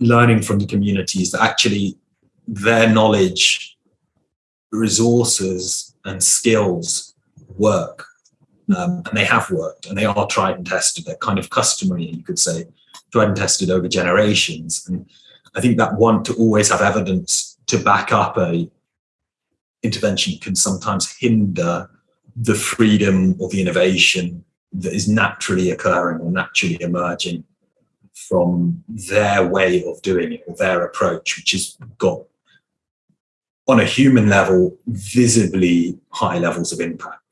learning from the communities that actually their knowledge, resources, and skills work. Um, and they have worked and they are tried and tested. They're kind of customary, you could say, tried and tested over generations. And I think that want to always have evidence to back up a intervention can sometimes hinder the freedom or the innovation that is naturally occurring or naturally emerging from their way of doing it or their approach, which has got on a human level visibly high levels of impact.